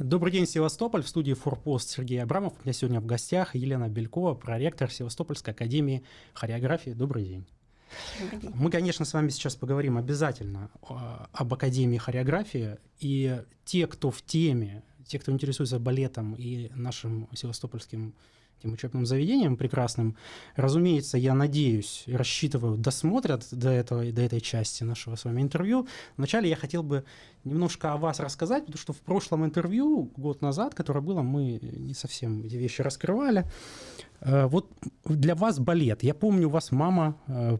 Добрый день, Севастополь. В студии «Форпост» Сергей Абрамов. У меня сегодня в гостях Елена Белькова, проректор Севастопольской академии хореографии. Добрый день. Добрый день. Мы, конечно, с вами сейчас поговорим обязательно об Академии хореографии. И те, кто в теме, те, кто интересуется балетом и нашим севастопольским этим учебным заведением прекрасным. Разумеется, я надеюсь рассчитываю, досмотрят до, этого, до этой части нашего с вами интервью. Вначале я хотел бы немножко о вас рассказать, потому что в прошлом интервью, год назад, которое было, мы не совсем эти вещи раскрывали. Э, вот для вас балет. Я помню, у вас мама э,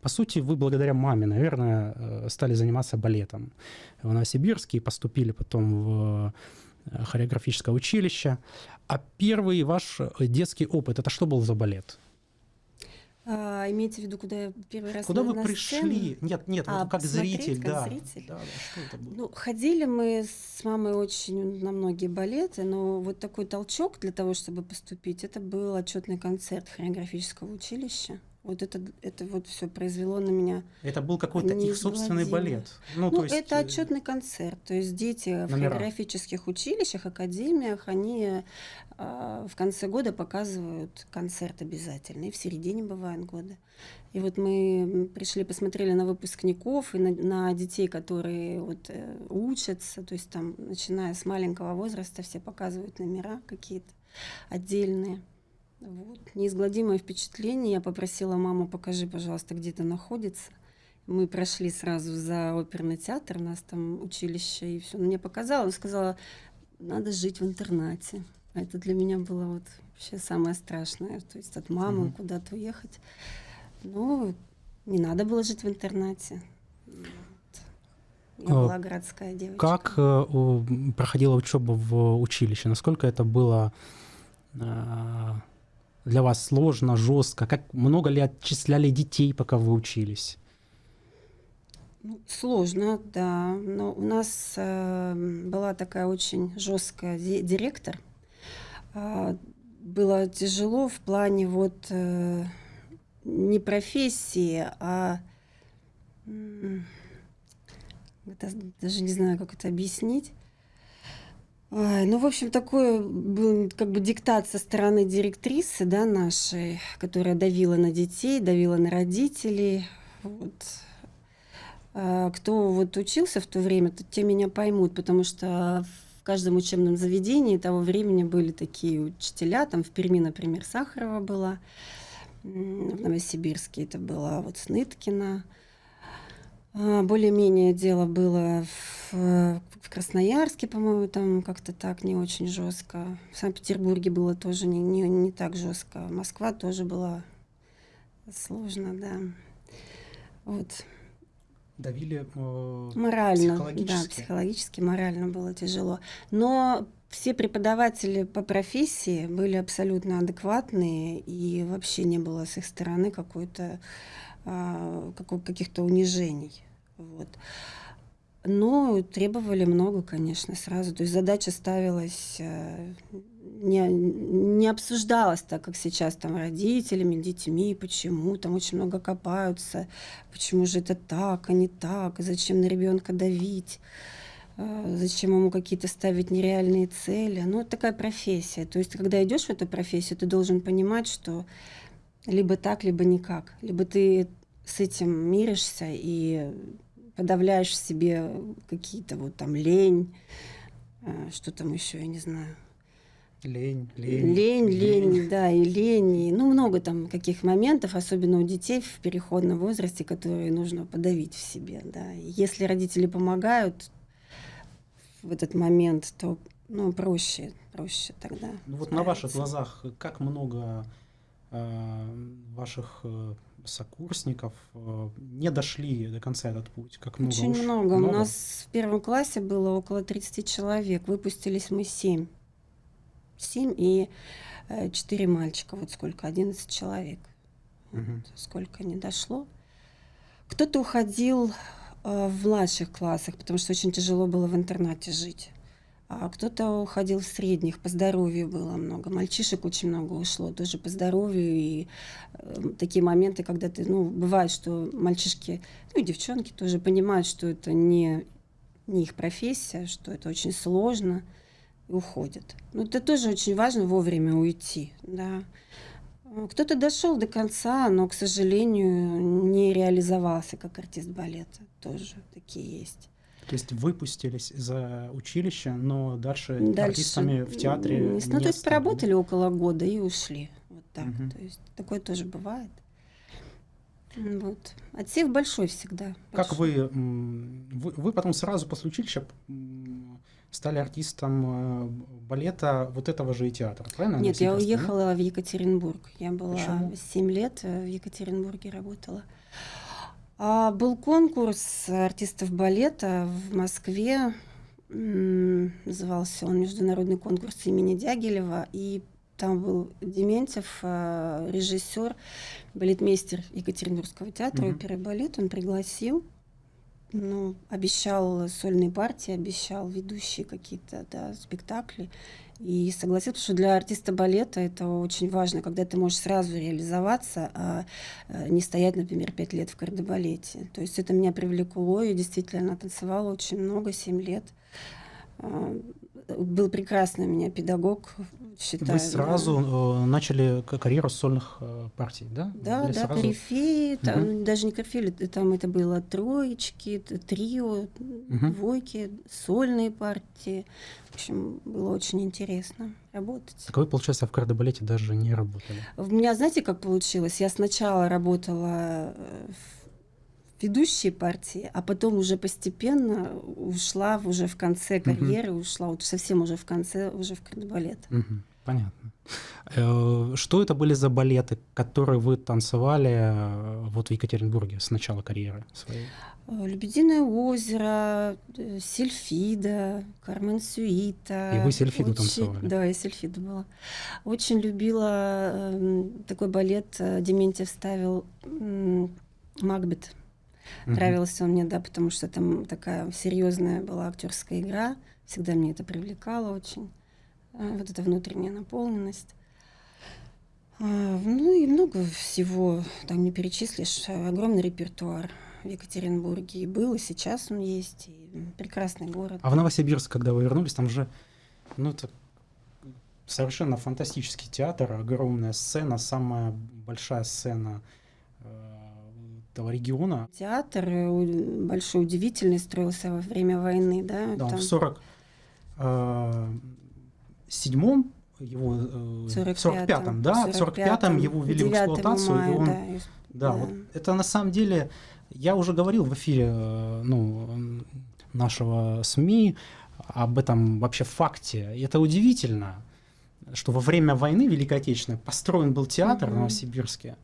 по сути, вы благодаря маме, наверное, э, стали заниматься балетом в Новосибирске и поступили потом в хореографическое училище. А первый ваш детский опыт, это что был за балет? А, имеете в виду, куда я первый раз Куда на, вы на пришли? Сцену? Нет, нет, а, вот как зритель, как да. зритель. Да, да, что это было? Ну, ходили мы с мамой очень на многие балеты, но вот такой толчок для того, чтобы поступить, это был отчетный концерт хореографического училища. Вот это, это вот все произвело на меня. Это был какой-то их собственный балет. Ну, ну то есть... это э, отчетный концерт. То есть дети номера. в хореографических училищах, академиях, они э, в конце года показывают концерт обязательно. И в середине бывают годы. И вот мы пришли, посмотрели на выпускников и на, на детей, которые вот, э, учатся. То есть там, начиная с маленького возраста, все показывают номера какие-то отдельные. Вот. Неизгладимое впечатление. Я попросила маму, покажи, пожалуйста, где это находится. Мы прошли сразу за оперный театр, у нас там училище, и все. Мне показала, она сказала, надо жить в интернате. Это для меня было вот вообще самое страшное. То есть от мамы угу. куда-то уехать. Ну, не надо было жить в интернате. Я а, была городская девочка. Как э, проходила учеба в училище? Насколько это было э, для вас сложно, жестко? Как много ли отчисляли детей, пока вы учились? Ну, сложно, да. Но у нас э, была такая очень жесткая директор. Э, было тяжело в плане вот э, не профессии, а э, даже не знаю, как это объяснить. Ой, ну, в общем, такой был как бы диктат со стороны директрисы, да, нашей, которая давила на детей, давила на родителей. Вот. А кто вот учился в то время, то те меня поймут, потому что в каждом учебном заведении того времени были такие учителя, там в Перми, например, Сахарова была, в Новосибирске это была вот Сныткина, более-менее дело было в, в Красноярске, по-моему, там как-то так не очень жестко. В Санкт-Петербурге было тоже не, не, не так жестко. Москва тоже была сложно, да. Вот. Давили э, морально, психологически. да, психологически, морально было тяжело. Но все преподаватели по профессии были абсолютно адекватные, и вообще не было с их стороны какой-то а, каких-то унижений. Вот. Но требовали много, конечно, сразу. То есть задача ставилась, э, не, не обсуждалась так, как сейчас там родителями, детьми, почему там очень много копаются, почему же это так, а не так, зачем на ребенка давить, э, зачем ему какие-то ставить нереальные цели. Ну, такая профессия. То есть, когда идешь в эту профессию, ты должен понимать, что либо так, либо никак. Либо ты с этим миришься и подавляешь в себе какие-то вот там лень, э, что там еще, я не знаю. Лень, лень. Лень, лень, лень, да, и лень. И, ну, много там каких моментов, особенно у детей в переходном возрасте, которые нужно подавить в себе, да. И если родители помогают в этот момент, то, ну, проще, проще тогда. Ну, вот на ваших глазах как много э, ваших э, сокурсников э, не дошли до конца этот путь? Как много Очень уж? много. много. У нас в первом классе было около 30 человек. Выпустились мы 7. 7 и 4 э, мальчика. Вот сколько? 11 человек. Угу. Вот сколько не дошло. Кто-то уходил э, в младших классах, потому что очень тяжело было в интернате жить кто-то уходил в средних, по здоровью было много. Мальчишек очень много ушло, тоже по здоровью. И э, такие моменты, когда ты, ну, бывает, что мальчишки, ну и девчонки тоже понимают, что это не, не их профессия, что это очень сложно, и уходят. Но это тоже очень важно вовремя уйти, да. Кто-то дошел до конца, но, к сожалению, не реализовался как артист балета. Тоже такие есть. То есть выпустились из училища, но дальше, дальше артистами в театре не, не Ну, то есть поработали около года и ушли. Вот так. Угу. То есть такое тоже бывает. Вот. Отсев большой всегда. Как вы, вы, вы потом сразу после училища стали артистом э, балета вот этого же и театра, правильно? Нет, я уехала да? в Екатеринбург. Я была Почему? 7 лет э, в Екатеринбурге работала. Был конкурс артистов балета в Москве. Назывался он Международный конкурс имени Дягилева. И там был Дементьев, э, режиссер, балетмейстер Екатеринбургского театра mm-hmm. оперы балет. Он пригласил ну, обещал сольные партии, обещал ведущие какие-то да, спектакли. И согласился, что для артиста балета это очень важно, когда ты можешь сразу реализоваться, а э, не стоять, например, пять лет в кардебалете. То есть это меня привлекло, и действительно танцевала очень много, семь лет. Был прекрасный у меня педагог, считаю. Вы сразу да. Э, начали карьеру сольных э, партий, да? Да, Или да, сразу... корифеи, там, угу. даже не корифеи, там это было троечки, трио, угу. двойки, сольные партии. В общем, было очень интересно работать. Так вы, получается, в кардебалете даже не работали? У меня, знаете, как получилось? Я сначала работала э, в ведущей партии, а потом уже постепенно ушла уже в конце карьеры, угу. ушла вот совсем уже в конце, уже в кардебалет. Угу. Понятно. Э, что это были за балеты, которые вы танцевали э, вот в Екатеринбурге с начала карьеры своей? Э, «Лебединое озеро», «Сильфида», «Кармен Сюита». И вы Сильфиду Очень... танцевали? Да, я Сильфида была. Очень любила э, такой балет, Дементьев ставил «Макбет». Угу. Нравился он мне, да, потому что там такая серьезная была актерская игра. Всегда мне это привлекало очень. А, вот эта внутренняя наполненность. А, ну и много всего, там не перечислишь. Огромный репертуар в Екатеринбурге и был, и сейчас он есть, и прекрасный город. А в Новосибирск, когда вы вернулись, там же, ну это совершенно фантастический театр, огромная сцена, самая большая сцена этого региона. Театр э, большой, удивительный, строился во время войны, да? Да, там... в 40 э, седьмом его э, 45 в 45-м, да, 45 в 45-м его ввели в эксплуатацию, мая, и он, да, да, да, вот это на самом деле, я уже говорил в эфире, ну, нашего СМИ об этом вообще факте. И это удивительно, что во время войны Великой Отечественной построен был театр mm-hmm. в Новосибирске,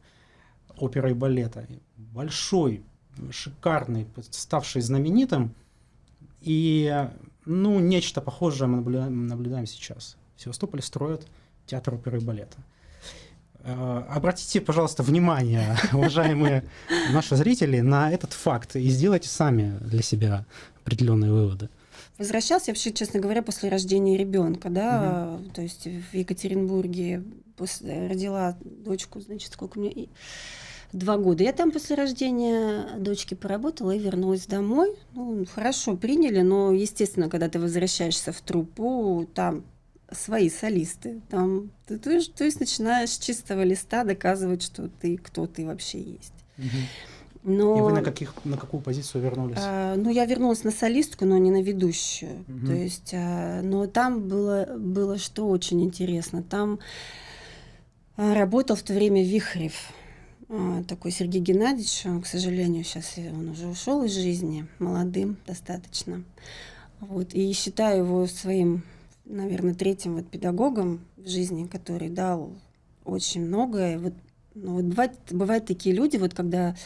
оперы и балета, большой, шикарный, ставший знаменитым, и ну, нечто похожее мы наблюдаем, наблюдаем сейчас. В Севастополе строят театр оперы и балета. Э, обратите, пожалуйста, внимание, уважаемые наши зрители, на этот факт и сделайте сами для себя определенные выводы. Возвращался вообще, честно говоря, после рождения ребенка, да, угу. то есть в Екатеринбурге после, родила дочку, значит, сколько мне два года. Я там после рождения дочки поработала и вернулась домой. Ну, хорошо приняли, но, естественно, когда ты возвращаешься в труппу, там свои солисты. Там ты, ты, то есть начинаешь с чистого листа доказывать, что ты кто ты вообще есть. Но, и вы на, каких, на какую позицию вернулись? А, ну, я вернулась на солистку, но не на ведущую. Угу. То есть, а, но там было, было что очень интересно. Там а, работал в то время Вихрев. А, такой Сергей Геннадьевич, к сожалению, сейчас он уже ушел из жизни, молодым достаточно. Вот, и считаю его своим, наверное, третьим вот педагогом в жизни, который дал очень многое. Вот, ну, вот бывает, бывают такие люди, вот когда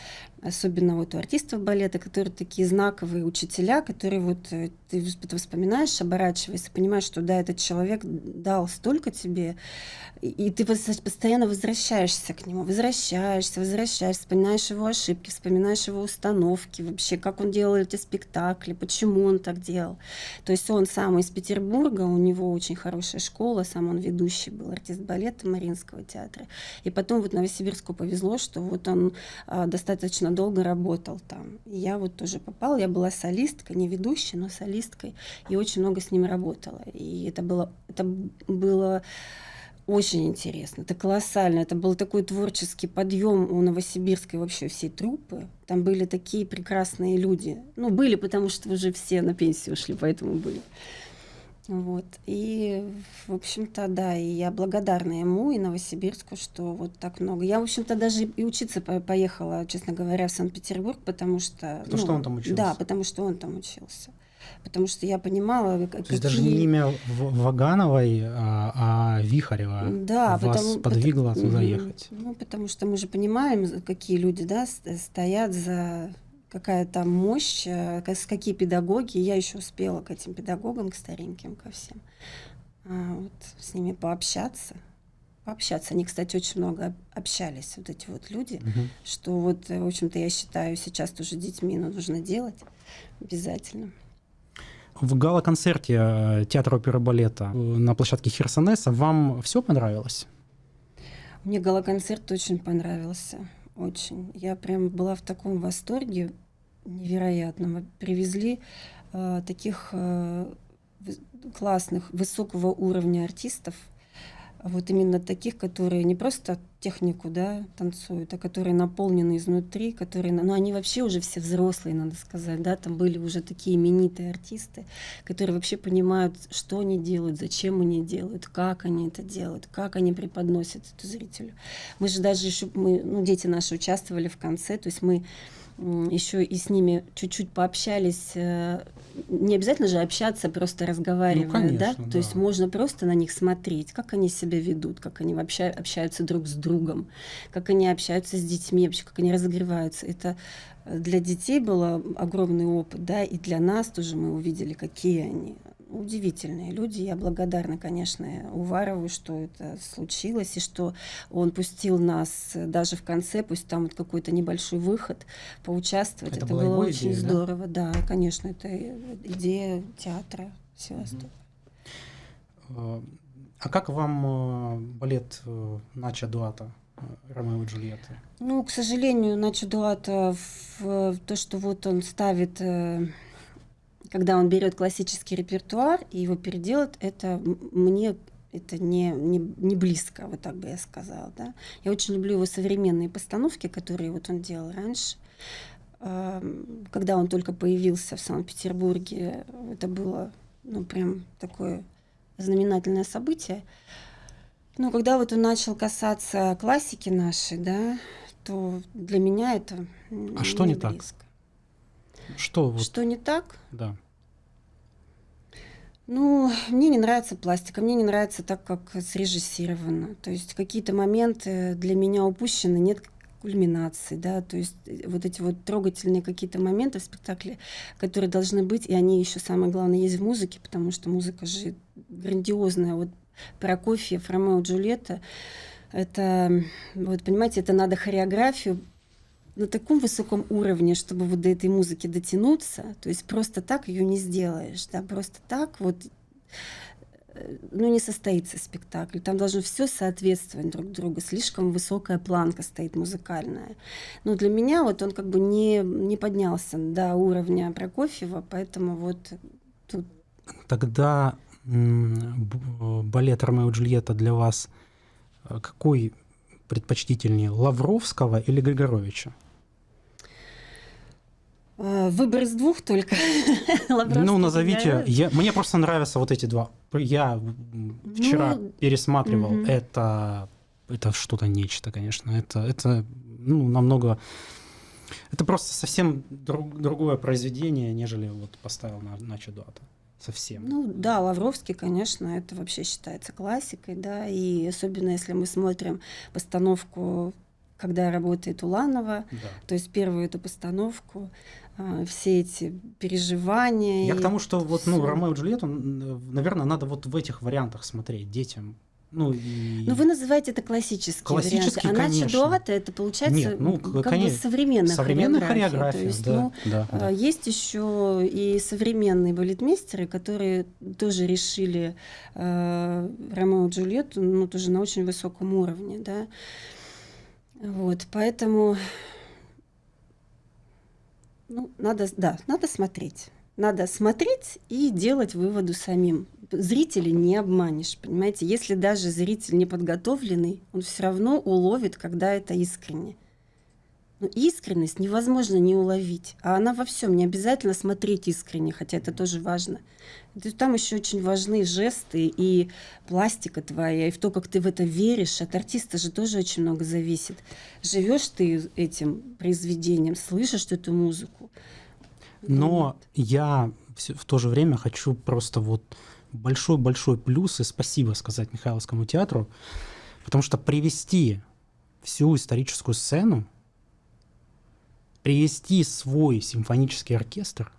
особенно вот у артистов балета, которые такие знаковые учителя, которые вот э, ты вспоминаешь, оборачиваешься, понимаешь, что да, этот человек дал столько тебе, и ты постоянно возвращаешься к нему, возвращаешься, возвращаешься, вспоминаешь его ошибки, вспоминаешь его установки, вообще, как он делал эти спектакли, почему он так делал. То есть он сам из Петербурга, у него очень хорошая школа, сам он ведущий был, артист балета Мариинского театра. И потом вот Новосибирску повезло, что вот он а, достаточно долго работал там. Я вот тоже попала, я была солисткой, не ведущей, но солисткой, и очень много с ним работала. И это было, это было очень интересно, это колоссально. Это был такой творческий подъем у Новосибирской вообще всей труппы. Там были такие прекрасные люди. Ну, были, потому что уже все на пенсию ушли, поэтому были. Вот. И, в общем-то, да, и я благодарна ему и Новосибирску, что вот так много. Я, в общем-то, даже и учиться поехала, честно говоря, в Санкт-Петербург, потому что... Потому ну, что он там учился? Да, потому что он там учился. Потому что я понимала, То какие... есть даже не имя Вагановой, а, а Вихарева да, вас потому, подвигло потому, туда ехать? Ну, потому что мы же понимаем, какие люди, да, стоят за какая там мощь, э, какие педагоги. Я еще успела к этим педагогам, к стареньким, ко всем, а, вот, с ними пообщаться. Пообщаться. Они, кстати, очень много общались, вот эти вот люди, угу. что вот, в общем-то, я считаю, сейчас тоже детьми нужно делать обязательно. В гала-концерте э, театра оперы балета э, на площадке Херсонеса вам все понравилось? Мне гала-концерт очень понравился очень. Я прям была в таком восторге невероятном. Привезли э, таких э, классных, высокого уровня артистов, вот именно таких, которые не просто технику да, танцуют, а которые наполнены изнутри, которые, ну они вообще уже все взрослые, надо сказать, да, там были уже такие именитые артисты, которые вообще понимают, что они делают, зачем они делают, как они это делают, как они преподносят это зрителю. Мы же даже еще, мы, ну, дети наши участвовали в конце, то есть мы еще и с ними чуть-чуть пообщались. Э, не обязательно же общаться, просто разговаривая, ну, конечно, да? да? То есть можно просто на них смотреть, как они себя ведут, как они вообще общаются друг с другом, как они общаются с детьми, вообще как они разогреваются. Это для детей было огромный опыт, да, и для нас тоже мы увидели, какие они удивительные люди. Я благодарна, конечно, Уварову, что это случилось, и что он пустил нас даже в конце, пусть там вот какой-то небольшой выход, поучаствовать. Это, это было очень идея, здорово. Да? да, конечно, это идея театра Севастополя. А как вам э, балет э, Нача Дуата? Э, Ромео и Джульетта? Ну, к сожалению, Начо Дуата в то, что вот он ставит когда он берет классический репертуар и его переделает, это мне это не, не, не близко, вот так бы я сказала. Да? Я очень люблю его современные постановки, которые вот он делал раньше. Когда он только появился в Санкт-Петербурге, это было ну, прям такое знаменательное событие. Но когда вот он начал касаться классики нашей, да, то для меня это А что не близко. так? Что, вот... что не так? Да. Ну, мне не нравится пластика, мне не нравится так, как срежиссировано. То есть какие-то моменты для меня упущены, нет кульминации, да, то есть э, вот эти вот трогательные какие-то моменты в спектакле, которые должны быть, и они еще самое главное есть в музыке, потому что музыка же грандиозная. Вот Прокофьев, Ромео Джульетта, это, вот понимаете, это надо хореографию на таком высоком уровне, чтобы вот до этой музыки дотянуться, то есть просто так ее не сделаешь, да, просто так вот э, ну, не состоится спектакль. Там должно все соответствовать друг другу. Слишком высокая планка стоит музыкальная. Но для меня вот он как бы не, не поднялся до уровня Прокофьева, поэтому вот тут... Тогда балет «Ромео и Джульетта» для вас э, какой предпочтительнее, Лавровского или Григоровича? Э, выбор из двух только. ну, назовите. Я, мне просто нравятся вот эти два. Я вчера ну, пересматривал. Угу. Это, это что-то нечто, конечно. Это, это ну, намного... Это просто совсем друг, другое произведение, нежели вот поставил на, на Чудуата. Совсем. Ну да, Лавровский, конечно, это вообще считается классикой, да, и особенно если мы смотрим постановку когда работает Уланова, да. то есть первую эту постановку, а, все эти переживания. Я к тому, что вот, ну, Ромео и Джульетту, наверное, надо вот в этих вариантах смотреть детям. Ну, и... ну, вы называете это классические Классический, варианты. А конечно. Начо это получается Нет, ну, как конечно. бы современная, современная хореография. хореография. То есть, да, ну, да, да. А, есть еще и современные балетмейстеры, которые тоже решили э, Ромео и Джульетту, ну, тоже на очень высоком уровне, да. Вот, поэтому ну, надо, да, надо смотреть. Надо смотреть и делать выводы самим. Зрителя не обманешь, понимаете? Если даже зритель не подготовленный, он все равно уловит, когда это искренне. Но искренность невозможно не уловить, а она во всем. Не обязательно смотреть искренне, хотя это тоже важно. Там еще очень важны жесты и пластика твоя, и в то, как ты в это веришь. От артиста же тоже очень много зависит. Живешь ты этим произведением, слышишь эту музыку. Но Нет. я в то же время хочу просто вот большой-большой плюс и спасибо сказать Михайловскому театру, потому что привести всю историческую сцену привести свой симфонический оркестр.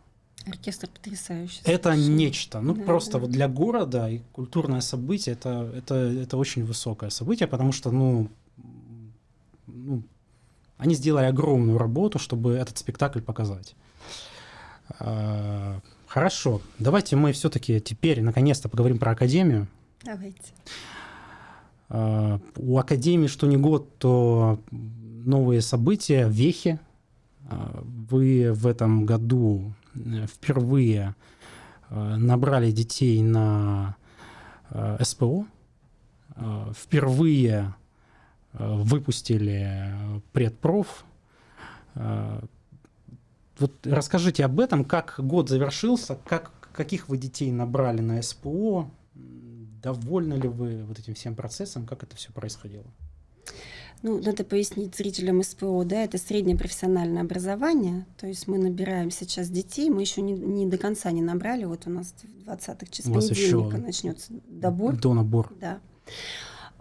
Оркестр потрясающий. Это совершенно. нечто. Ну, да, просто да. вот для города и культурное событие это, это, это очень высокое событие, потому что, ну, ну, они сделали огромную работу, чтобы этот спектакль показать. А, хорошо, давайте мы все-таки теперь наконец-то поговорим про Академию. Давайте. А, у Академии что не год, то новые события, вехи, вы в этом году э, впервые э, набрали детей на э, СПО, впервые выпустили предпроф. Вот расскажите об этом, как год завершился, как, каких вы детей набрали на СПО, довольны ли вы вот этим всем процессом, как это все происходило? Ну, надо пояснить зрителям СПО, да, это среднее профессиональное образование, то есть мы набираем сейчас детей, мы еще не, не до конца не набрали, вот у нас в 20-х числах понедельника начнется добор. До набор. Да.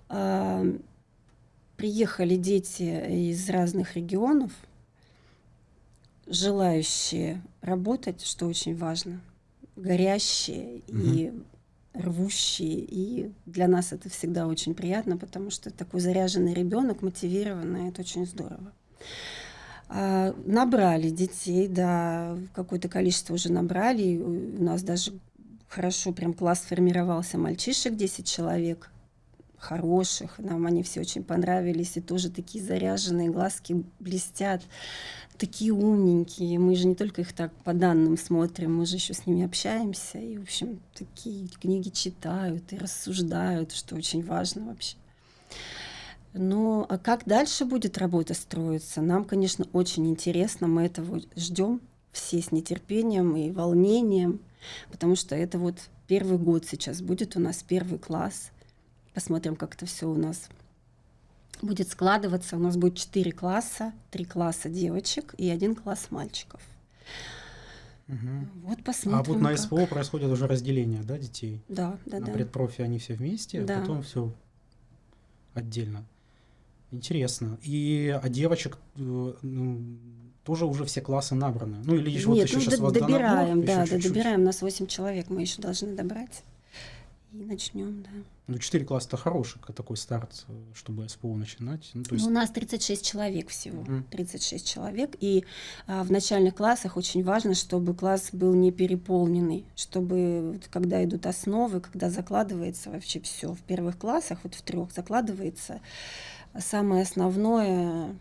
А, приехали дети из разных регионов, желающие работать, что очень важно, горящие угу. и рвущие, и для нас это всегда очень приятно, потому что такой заряженный ребенок, мотивированный, это очень здорово. А, набрали детей, да, какое-то количество уже набрали, у нас даже хорошо прям класс формировался мальчишек, 10 человек, хороших, нам они все очень понравились, и тоже такие заряженные, глазки блестят такие умненькие. Мы же не только их так по данным смотрим, мы же еще с ними общаемся. И, в общем, такие книги читают и рассуждают, что очень важно вообще. Но а как дальше будет работа строиться? Нам, конечно, очень интересно. Мы этого ждем все с нетерпением и волнением, потому что это вот первый год сейчас будет у нас первый класс. Посмотрим, как это все у нас будет складываться. У нас будет четыре класса, три класса девочек и один класс мальчиков. Угу. Вот посмотрим. А вот на СПО как... происходит уже разделение, да, детей? Да, да, на да. предпрофи они все вместе, а да. а потом все отдельно. Интересно. И а девочек э, ну, тоже уже все классы набраны. Ну или еще, Нет, вот еще ну, сейчас добираем, да, да, добираем. У нас 8 человек, мы еще должны добрать. И начнем, да. Ну, 4 класса это хороший такой старт, чтобы СПО начинать. Ну, то есть... ну, у нас 36 человек всего. Mm. 36 человек. И а, в начальных классах очень важно, чтобы класс был не переполненный, чтобы вот, когда идут основы, когда закладывается вообще все. В первых классах, вот в трех закладывается самое основное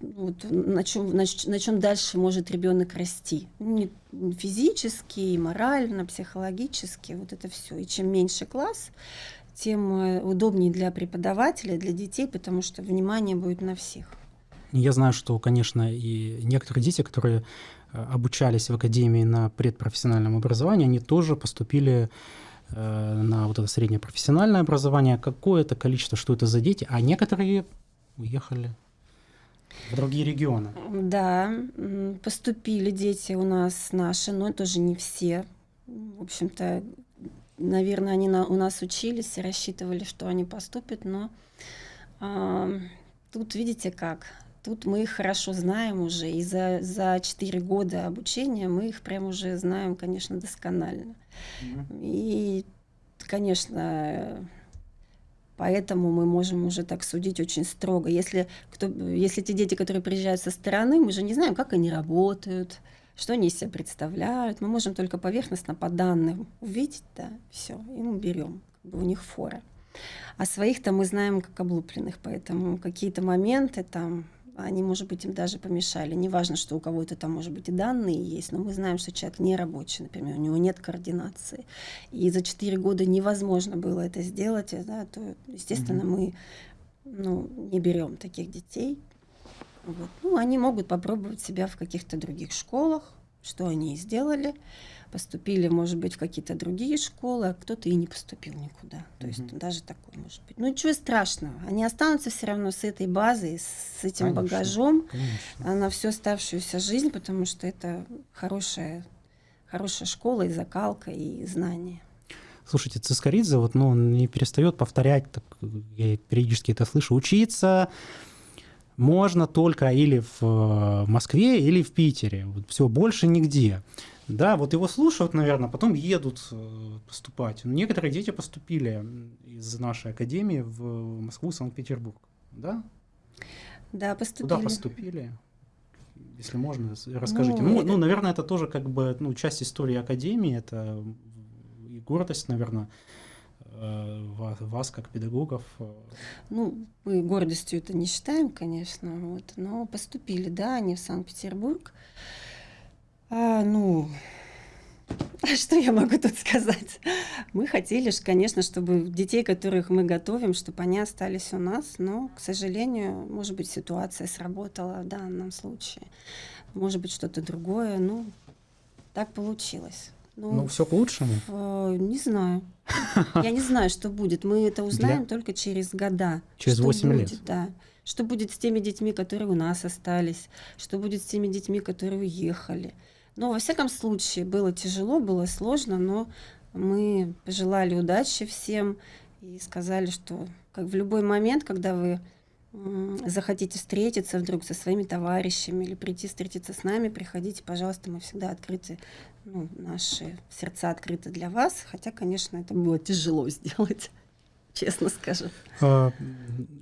вот, на, чем, на, на чем дальше может ребенок расти. Не, физически, и морально, психологически, вот это все. И чем меньше класс, тем э, удобнее для преподавателя, для детей, потому что внимание будет на всех. Я знаю, что, конечно, и некоторые дети, которые э, обучались в академии на предпрофессиональном образовании, они тоже поступили э, на вот это среднее профессиональное образование. Какое-то количество, что это за дети, а некоторые уехали в другие регионы. Да, поступили дети у нас наши, но тоже не все. В общем-то, наверное, они на, у нас учились и рассчитывали, что они поступят, но а, тут видите как. Тут мы их хорошо знаем уже, и за, за 4 года обучения мы их прям уже знаем, конечно, досконально. Mm-hmm. И, конечно, Поэтому мы можем уже так судить очень строго. Если, кто, если те дети, которые приезжают со стороны, мы же не знаем, как они работают, что они из себя представляют. Мы можем только поверхностно по данным увидеть, да, все, и мы берем, как бы у них фора. А своих-то мы знаем как облупленных, поэтому какие-то моменты там они, может быть, им даже помешали. Неважно, что у кого-то там, может быть, и данные есть, но мы знаем, что человек не рабочий, например, у него нет координации. И за 4 года невозможно было это сделать, да, то, естественно, мы ну, не берем таких детей. Вот. Ну, они могут попробовать себя в каких-то других школах, что они и сделали поступили, может быть, в какие-то другие школы, а кто-то и не поступил никуда. То есть mm-hmm. даже такое может быть. Ну ничего страшного. Они останутся все равно с этой базой, с этим конечно, багажом конечно. на всю оставшуюся жизнь, потому что это хорошая, хорошая школа и закалка, и знания. Слушайте, Цискоридзе вот, ну, не перестает повторять, так, я периодически это слышу, учиться можно только или в э, Москве, или в Питере. Вот все, больше нигде. Да, вот его слушают, наверное, потом едут э, поступать. Некоторые дети поступили из нашей академии в Москву, Санкт-Петербург, да? Да, поступили. Куда поступили? Если можно, расскажите. Ну, ну, ну, наверное, это тоже как бы ну, часть истории академии, это и гордость, наверное, э, вас, вас как педагогов. Ну, мы гордостью это не считаем, конечно, вот, но поступили, да, они в Санкт-Петербург. А, ну, что я могу тут сказать? Мы хотели, конечно, чтобы детей, которых мы готовим, чтобы они остались у нас, но, к сожалению, может быть, ситуация сработала в данном случае. Может быть, что-то другое. Ну, так получилось. Ну, ну все к лучшему? Э, не знаю. Я не знаю, что будет. Мы это узнаем Для... только через года. Через 8 будет, лет? Да. Что будет с теми детьми, которые у нас остались? Что будет с теми детьми, которые уехали? Но, во всяком случае, было тяжело, было сложно, но мы пожелали удачи всем и сказали, что как в любой момент, когда вы захотите встретиться вдруг со своими товарищами или прийти встретиться с нами, приходите, пожалуйста, мы всегда открыты, ну, наши сердца открыты для вас, хотя, конечно, это было тяжело сделать, честно скажу. А,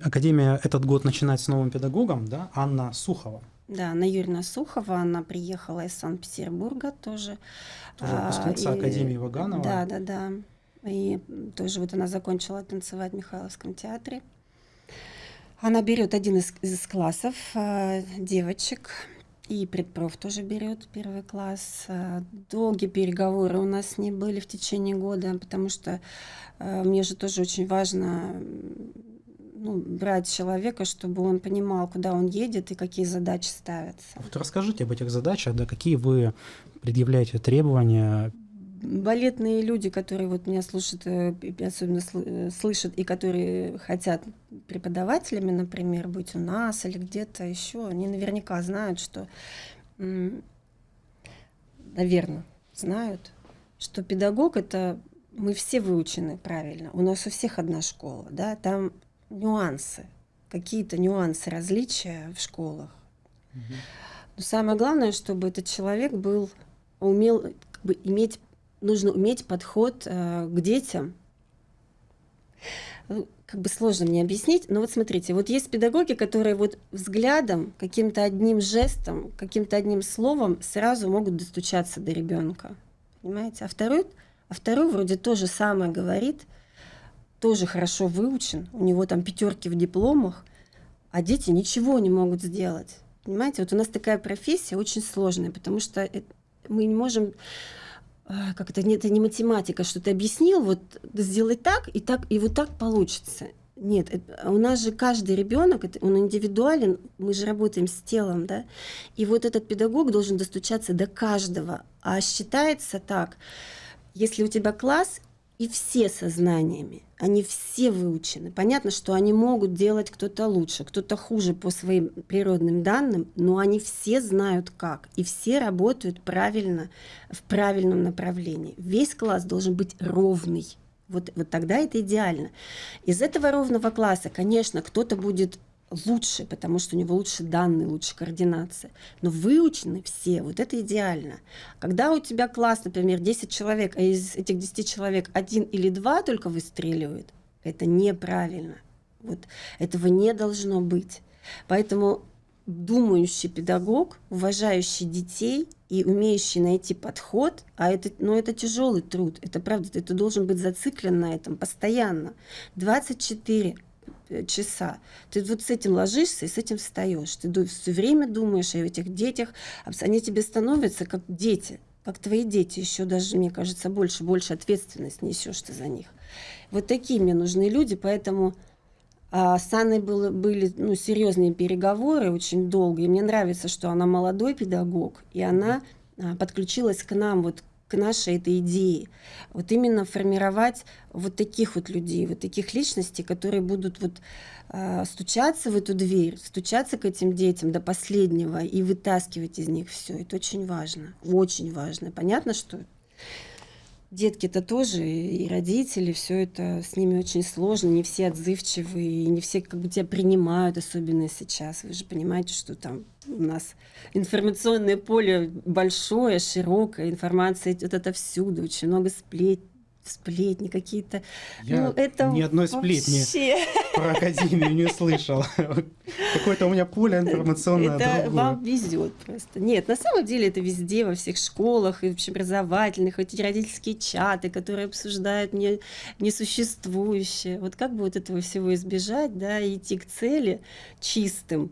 Академия этот год начинает с новым педагогом, да, Анна Сухова. Да, Анна Юрьевна Сухова, она приехала из Санкт-Петербурга тоже. Тоже выпускница а, Академии Ваганова. Да, да, да. И тоже вот она закончила танцевать в Михайловском театре. Она берет один из, из классов э, девочек, и предпроф тоже берет первый класс. Э, долгие переговоры у нас не были в течение года, потому что э, мне же тоже очень важно ну, брать человека, чтобы он понимал, куда он едет и какие задачи ставятся. Вот расскажите об этих задачах, да, какие вы предъявляете требования балетные люди, которые вот меня слушают, э, особенно э, слышат, и которые хотят преподавателями, например, быть у нас или где-то еще, они наверняка знают, что, наверное, знают, что педагог это мы все выучены правильно. У нас у всех одна школа, да, там нюансы, какие-то нюансы, различия в школах. Угу. Но самое главное, чтобы этот человек был, умел как бы, иметь, нужно уметь подход э, к детям. Ну, как бы сложно мне объяснить, но вот смотрите, вот есть педагоги, которые вот взглядом, каким-то одним жестом, каким-то одним словом сразу могут достучаться до ребенка, понимаете? А второй, а второй вроде то же самое говорит – тоже хорошо выучен, у него там пятерки в дипломах, а дети ничего не могут сделать. Понимаете, вот у нас такая профессия очень сложная, потому что мы не можем а, как это, это не математика, что ты объяснил, вот сделай так, и так, и вот так получится. Нет, у нас же каждый ребенок, он индивидуален, мы же работаем с телом, да, и вот этот педагог должен достучаться до каждого, а считается так, если у тебя класс, и все со знаниями, они все выучены. Понятно, что они могут делать кто-то лучше, кто-то хуже по своим природным данным, но они все знают как, и все работают правильно, в правильном направлении. Весь класс должен быть ровный. Вот, вот тогда это идеально. Из этого ровного класса, конечно, кто-то будет лучше, потому что у него лучше данные, лучше координация. Но выучены все, вот это идеально. Когда у тебя класс, например, 10 человек, а из этих 10 человек один или два только выстреливают, это неправильно. Вот этого не должно быть. Поэтому думающий педагог, уважающий детей и умеющий найти подход, а это, ну, это тяжелый труд, это правда, ты, ты должен быть зациклен на этом постоянно. 24 э, часа. Ты вот с этим ложишься и с этим встаешь. Ты все время думаешь о этих детях, они тебе становятся как дети, как твои дети, еще даже, мне кажется, больше, больше ответственность несешь ты за них. Вот такие мне нужны люди, поэтому а с Анной было, были ну, серьезные переговоры очень долго, и мне нравится, что она молодой педагог, и она а, подключилась к нам, вот к нашей этой идее. Вот именно формировать вот таких вот людей, вот таких личностей, которые будут вот э, стучаться в эту дверь, стучаться к этим детям до последнего и вытаскивать из них все. Это очень важно, очень важно. Понятно, что Детки-то тоже, и родители, все это с ними очень сложно, не все отзывчивые, не все как бы тебя принимают, особенно сейчас. Вы же понимаете, что там у нас информационное поле большое, широкое, информация идет отовсюду, очень много сплетен сплетни какие-то. Я ну, это ни одной сплетни вообще... про Академию не слышал. Какое-то у меня поле информационное Это другое. вам везет просто. Нет, на самом деле это везде, во всех школах, и общеобразовательных, эти родительские чаты, которые обсуждают не, несуществующее. Вот как бы вот этого всего избежать, да, и идти к цели чистым,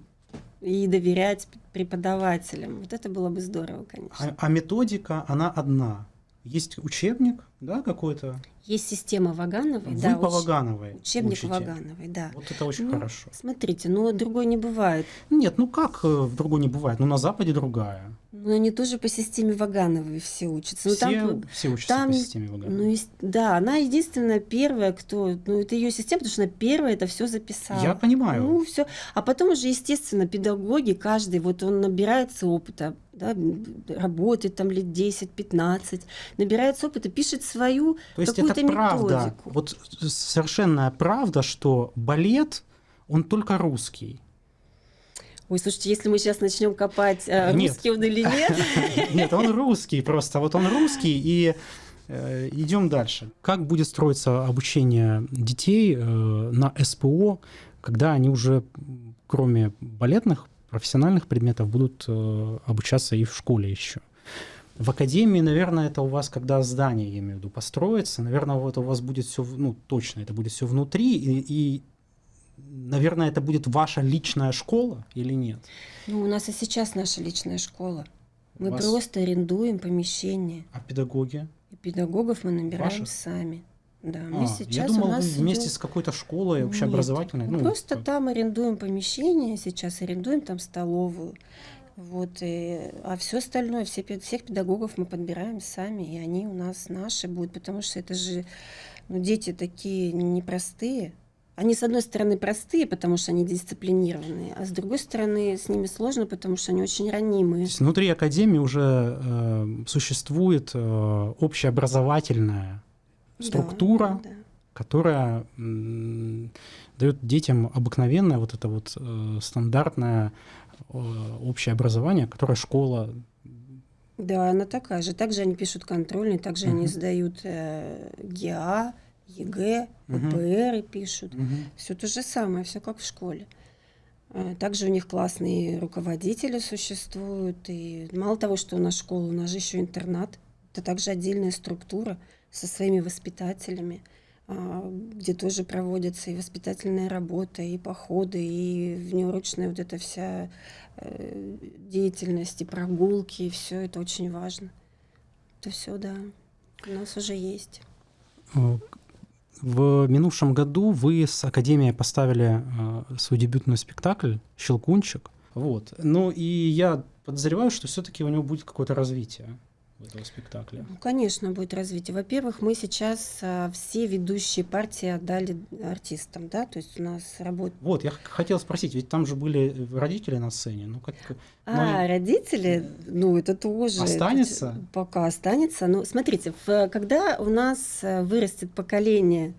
и доверять преподавателям. Вот это было бы здорово, конечно. А, а методика, она одна. Есть учебник, да, какой-то? Есть система Вагановой. Вы да, по Вагановой Учебник учите. Вагановой, да. Вот это очень ну, хорошо. Смотрите, ну другой не бывает. Нет, ну как в другой не бывает? Ну на Западе другая. Ну они тоже по системе Вагановой все учатся. Ну, все, там, все учатся там, по системе Вагановой. Ну, да, она единственная первая, кто... Ну это ее система, потому что она первая это все записала. Я понимаю. Ну все. А потом уже, естественно, педагоги, каждый, вот он набирается опыта, да, работает там лет 10-15, набирается опыта, пишет свою То есть это правда, методику. вот совершенная правда, что балет, он только русский. Ой, слушайте, если мы сейчас начнем копать, э, русский он или нет? Нет, он русский просто. Вот он русский, и э, идем дальше. Как будет строиться обучение детей э, на СПО, когда они уже, кроме балетных, профессиональных предметов, будут обучаться и в школе еще? В академии, наверное, это у вас, когда здание, я имею в виду, построится, наверное, вот у вас будет все, ну, точно, это будет все внутри, и, и наверное, это будет ваша личная школа или нет? Ну, у нас и сейчас наша личная школа. Мы вас... просто арендуем помещение. А педагоги? И педагогов мы набираем Ваши? сами. Да, мы а, сейчас я думал, у нас вы вместе идет... с какой-то школой общеобразовательной. Нет, ну, просто как... там арендуем помещение, сейчас арендуем там столовую. Вот, и, а все остальное, все, всех педагогов мы подбираем сами, и они у нас наши будут, потому что это же ну, дети такие непростые. Они, с одной стороны, простые, потому что они дисциплинированные, а с другой стороны, с ними сложно, потому что они очень ранимые. То есть внутри Академии уже э, существует э, общеобразовательная структура, да, да. которая э, дает детям обыкновенное вот это вот э, стандартное общее образование, которое школа да, она такая же. Также они пишут контрольные, также uh-huh. они сдают э, ГИА, ЕГЭ, ППР угу. пишут. Угу. Все то же самое, все как в школе. Э, также у них классные руководители существуют. И мало того, что у нас школа, у нас же еще интернат. Это также отдельная структура со своими воспитателями, где тоже проводится и воспитательная работа, и походы, и внеурочная вот эта вся э, деятельность, и прогулки, и все это очень важно. Это все, да, у нас уже есть. Э, в минувшем году вы с Академией поставили э, свой дебютный спектакль «Щелкунчик». Вот. Ну и я подозреваю, что все-таки у него будет какое-то развитие этого спектакля? Ну, конечно, будет развитие. Во-первых, мы сейчас а, все ведущие партии отдали артистам, да, то есть у нас работает... Вот, я хотел спросить, ведь там же были родители на сцене, ну как... А, ну, родители, ну это тоже... Останется? Это, пока останется. Ну, смотрите, в, когда у нас э, вырастет поколение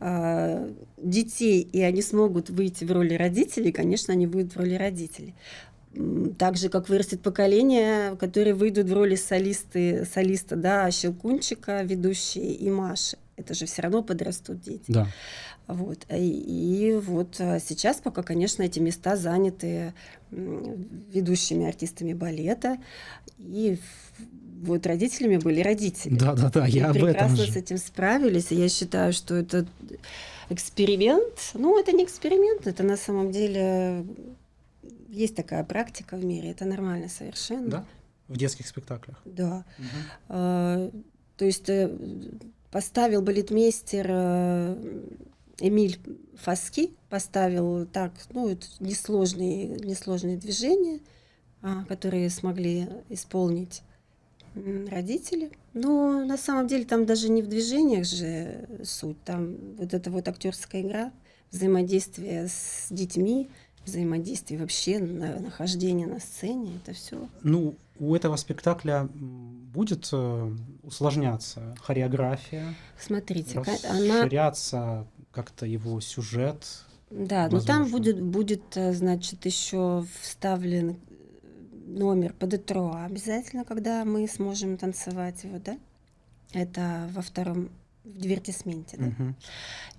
а, детей, и они смогут выйти в роли родителей, конечно, они выйдут в роли родителей так же, как вырастет поколение, которые выйдут в роли солисты, солиста, да, Щелкунчика, ведущие и Маши. Это же все равно подрастут дети. Да. Вот. И, и вот а, сейчас пока, конечно, эти места заняты ведущими артистами балета, и вот родителями были родители. Да, да, да, я об этом прекрасно же. с этим справились. И я считаю, что это эксперимент. Ну, это не эксперимент, это на самом деле есть такая практика в мире, это нормально совершенно. Да? В детских спектаклях. Да. Мгм. А, то есть э, поставил балетмейстер э, Эмиль Фаски, поставил так, ну, несложные, несложные движения, а, которые смогли исполнить родители. Но на самом деле там даже не в движениях же суть, там вот эта вот актерская игра, взаимодействие с детьми, взаимодействие вообще, на- нахождение на сцене, это все. Ну, у этого спектакля будет э, усложняться хореография, Смотрите, ка- она расширяться как-то его сюжет. Да, но там возможно. будет, будет, э, значит, еще вставлен э, номер по детроа обязательно, когда мы сможем танцевать его, да? Это во втором, в дивертисменте, да? Мгм.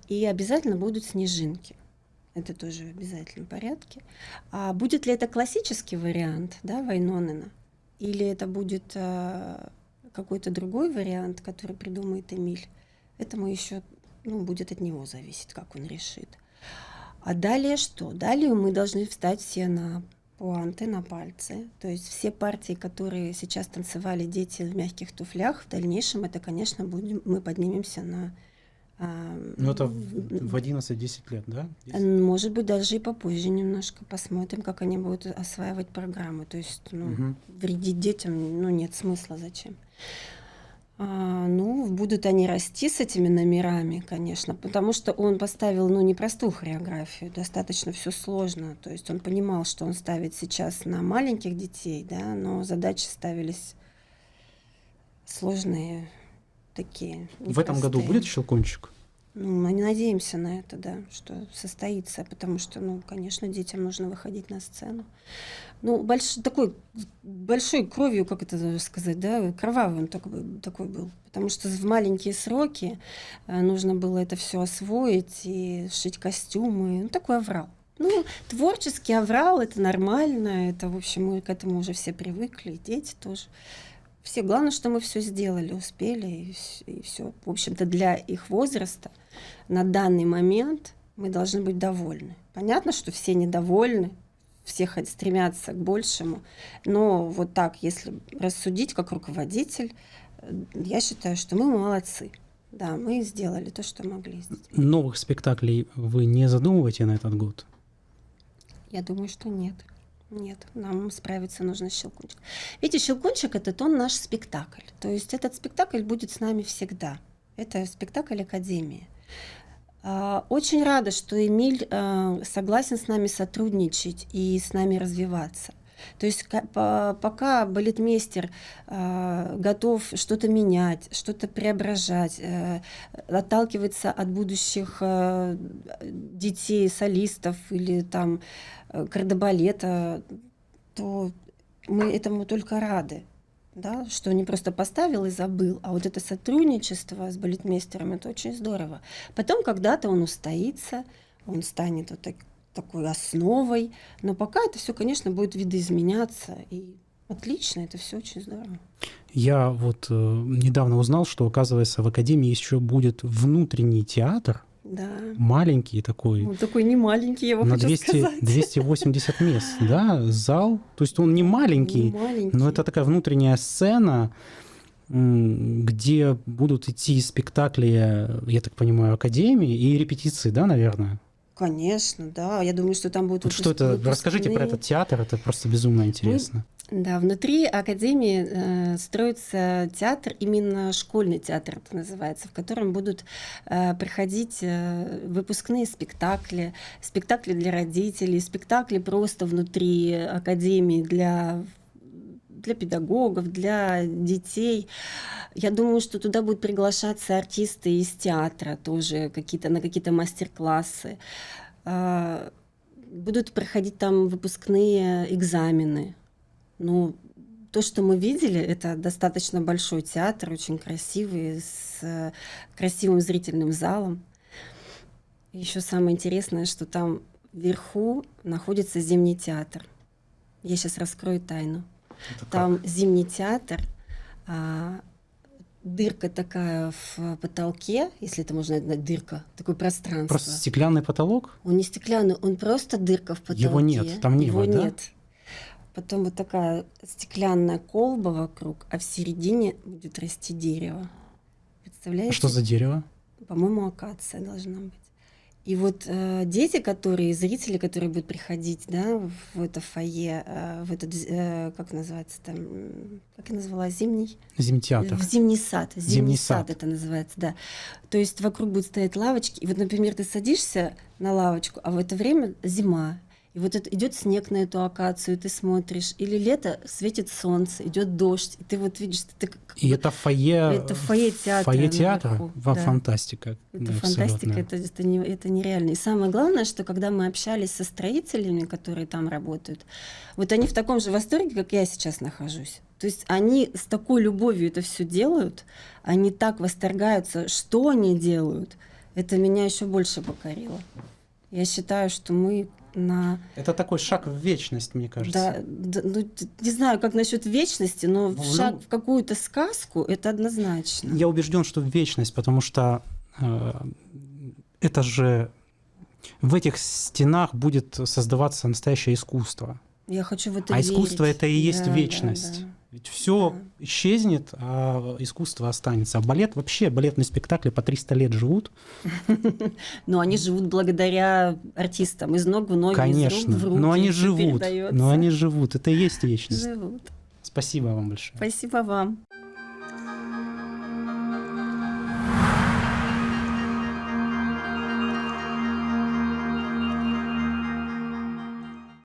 И обязательно будут снежинки. Это тоже в обязательном порядке. А будет ли это классический вариант, да, Вайнонена? Или это будет э, какой-то другой вариант, который придумает Эмиль? Это мы еще, ну, будет от него зависеть, как он решит. А далее что? Далее мы должны встать все на пуанты, на пальцы. То есть все партии, которые сейчас танцевали дети в мягких туфлях, в дальнейшем это, конечно, будем, мы поднимемся на... Ну, это в в 11-10 лет, да? может быть, даже и попозже немножко посмотрим, как они будут осваивать программы. То есть, ну, Мгм. вредить детям, ну, нет смысла, зачем. А, ну, будут они расти с этими номерами, конечно, потому что он поставил, ну, непростую хореографию, достаточно все сложно. То есть он понимал, что он ставит сейчас на маленьких детей, да, но задачи ставились сложные такие. В этом году непростые. будет щелкунчик? Ну, мы не надеемся на это, да, что состоится, потому что, ну, конечно, детям нужно выходить на сцену. Ну, больш, такой, большой кровью, как это сказать, да, кровавый он такой, такой был. Потому что в маленькие сроки э, нужно было это все освоить и шить костюмы. Ну, такой аврал. Ну, творческий аврал, это нормально, это, в общем, мы к этому уже все привыкли, дети тоже. Все, главное, что мы все сделали, успели, и, все. В общем-то, для их возраста на данный момент мы должны быть довольны. Понятно, что все недовольны, все стремятся к большему, но вот так, если рассудить как руководитель, э, я считаю, что мы молодцы. Да, мы сделали то, что могли сделать. Новых спектаклей вы не задумываете на этот год? Я думаю, что нет. Нет, нам справиться нужно с Щелкунчик. Видите, Щелкунчик — это тон наш спектакль. То есть этот спектакль будет с нами всегда. Это спектакль Академии. А, Очень рада, что Эмиль а, согласен с нами сотрудничать и с нами развиваться. То есть ка- по- пока балетмейстер а, готов что-то менять, что-то преображать, э, отталкиваться от будущих э, детей, солистов или там э, кардебалета, то мы этому только рады. Да, что не просто поставил и забыл, а вот это сотрудничество с балетмейстером, это очень здорово. Потом когда-то он устоится, он станет вот так- такой основой, но пока это все, конечно, будет видоизменяться, и отлично, это все очень здорово. Я вот э, недавно узнал, что, оказывается, в Академии еще будет внутренний театр, Да. маленький такой, Он такой не маленький, я вам на хочу 200, сказать. 280 мест, да, зал. То есть он не маленький, Не маленький. но это такая внутренняя сцена, где будут идти спектакли, я так понимаю, Академии и репетиции, да, наверное? Конечно, да. Я думаю, что там будут Вот что это? Расскажите про этот театр, это просто безумно интересно. Да, внутри Академии э, строится театр, именно школьный театр это называется, в котором будут э, проходить э, выпускные спектакли, спектакли для родителей, спектакли просто внутри Академии для для педагогов, для детей. Я думаю, что туда будут приглашаться артисты из театра тоже какие-то на какие-то мастер-классы. А, Будут проходить там выпускные экзамены. Ну, то, что мы видели, это достаточно большой театр, очень красивый, с э, красивым зрительным залом. Еще самое интересное, что там вверху находится зимний театр. Я сейчас раскрою тайну. Это Там как? зимний театр, а, дырка такая в потолке, если это можно назвать дырка, такое пространство. Просто стеклянный потолок? Он не стеклянный, он просто дырка в потолке. Его нет, там небо, Его да? нет. Потом вот такая стеклянная колба вокруг, а в середине будет расти дерево. А Представляете? что за дерево? По-моему, акация должна быть. И вот э, дети, которые, зрители, которые будут приходить, да, в это фойе, э, в этот, э, как называется там, как я назвала, зимний? Зимтеатр. В зимний сад. Зимний, Зимний сад. сад. это называется, да. То есть вокруг будут стоять лавочки, и вот, например, ты садишься на лавочку, а в это время зима. И вот это идет снег на эту акацию, ты смотришь, или лето светит солнце, идет дождь, и ты вот видишь, ты как И это фойе, Это фойе театра фойе театра? наверху, Во да. фантастика. Это да, фантастика, абсолютная. это, это, не, это нереально. И самое главное, что когда мы общались со строителями, которые там работают, вот они в таком же восторге, как я сейчас нахожусь. То есть они с такой любовью это все делают, они так восторгаются, что они делают. Это меня еще больше покорило. Я считаю, что мы на... Это такой шаг в вечность, мне кажется. Да, да, ну, не знаю, как насчет вечности, но Ну, шаг в какую-то сказку это однозначно. Я убежден, что в вечность, потому что э, это же в этих стенах будет создаваться настоящее искусство. Я хочу в это а искусство верить. это и есть Да, да, вечность. да. Ведь все Да. исчезнет, а искусство останется. А балет вообще, балетные спектакли по 300 лет живут. Но они живут благодаря артистам. Из ног в ноги, из Конечно. рук в руки. но они живут. Но они живут. Это и есть вечность. живут. Спасибо вам большое. Спасибо вам.